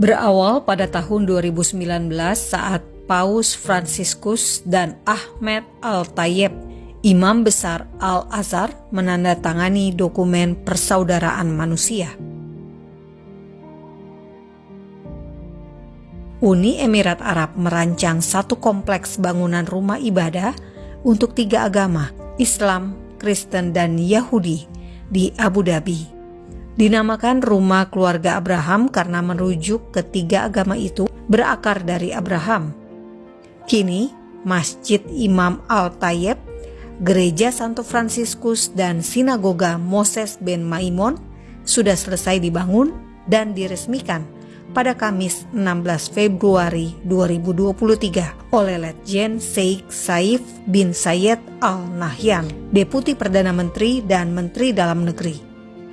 Berawal pada tahun 2019 saat Paus Fransiskus dan Ahmed Al-Tayyib, Imam Besar Al-Azhar menandatangani dokumen persaudaraan manusia. Uni Emirat Arab merancang satu kompleks bangunan rumah ibadah untuk tiga agama, Islam, Kristen, dan Yahudi di Abu Dhabi. Dinamakan Rumah Keluarga Abraham karena merujuk ketiga agama itu berakar dari Abraham, Kini, Masjid Imam Al-Tayyib, Gereja Santo Fransiskus dan Sinagoga Moses ben Maimon sudah selesai dibangun dan diresmikan pada Kamis 16 Februari 2023 oleh Letjen Sheikh Saif bin Sayed Al Nahyan, Deputi Perdana Menteri dan Menteri Dalam Negeri.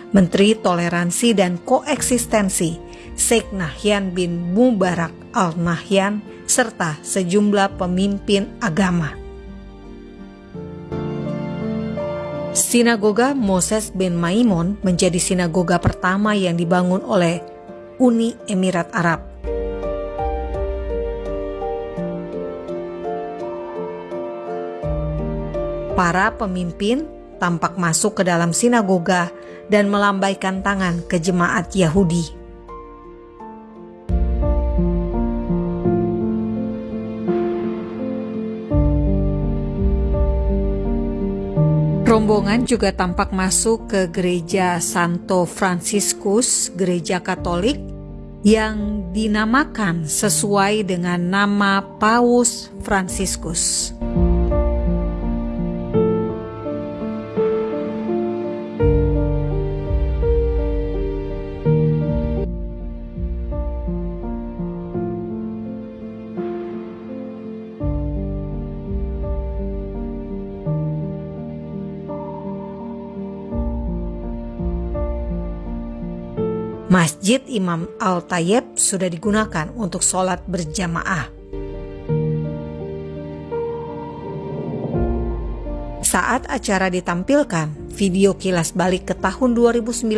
Menteri Toleransi dan Koeksistensi Sheikh Nahyan bin Mubarak Al Nahyan serta sejumlah pemimpin agama. Sinagoga Moses bin Maimon menjadi sinagoga pertama yang dibangun oleh Uni Emirat Arab. Para pemimpin tampak masuk ke dalam sinagoga dan melambaikan tangan ke jemaat Yahudi. Rombongan juga tampak masuk ke gereja Santo Franciscus, gereja Katolik yang dinamakan sesuai dengan nama Paus Franciscus. Masjid Imam Al-Tayyib sudah digunakan untuk sholat berjamaah. Saat acara ditampilkan, video kilas balik ke tahun 2019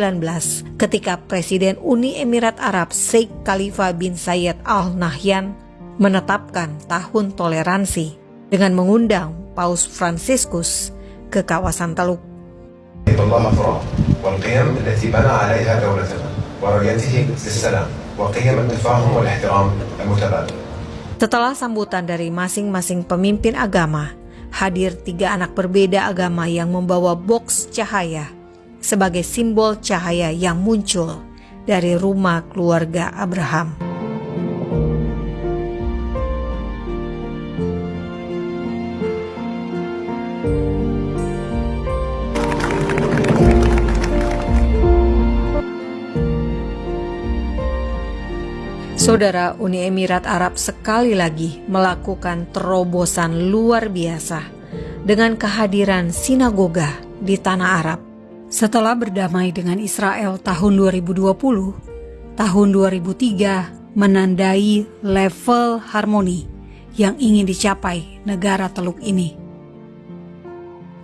ketika Presiden Uni Emirat Arab Sheikh Khalifa bin Zayed Al Nahyan menetapkan tahun toleransi dengan mengundang Paus Franciscus ke kawasan Teluk. Setelah sambutan dari masing-masing pemimpin agama, hadir tiga anak berbeda agama yang membawa box cahaya sebagai simbol cahaya yang muncul dari rumah keluarga Abraham. Saudara Uni Emirat Arab sekali lagi melakukan terobosan luar biasa dengan kehadiran sinagoga di tanah Arab. Setelah berdamai dengan Israel tahun 2020, tahun 2003 menandai level harmoni yang ingin dicapai negara teluk ini.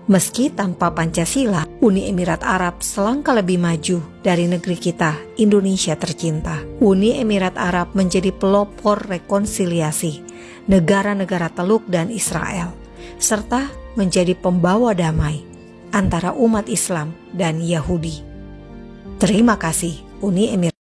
Meski tanpa Pancasila, Uni Emirat Arab selangkah lebih maju dari negeri kita, Indonesia tercinta. Uni Emirat Arab menjadi pelopor rekonsiliasi negara-negara Teluk dan Israel, serta menjadi pembawa damai antara umat Islam dan Yahudi. Terima kasih, Uni Emirat